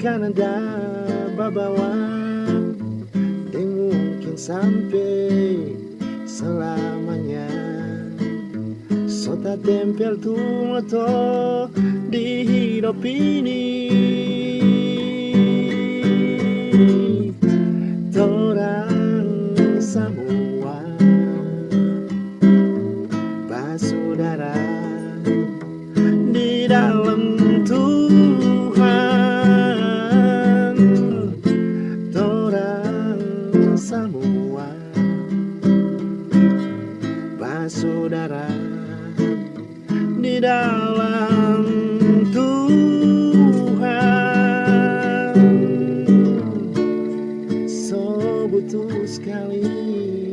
Takkan ada babawa Dan mungkin sampai selamanya. Sota tempel tu moto di hidup ini. Torang semua Basudara Di dalam saudara di dalam Tuhan. So butuh sekali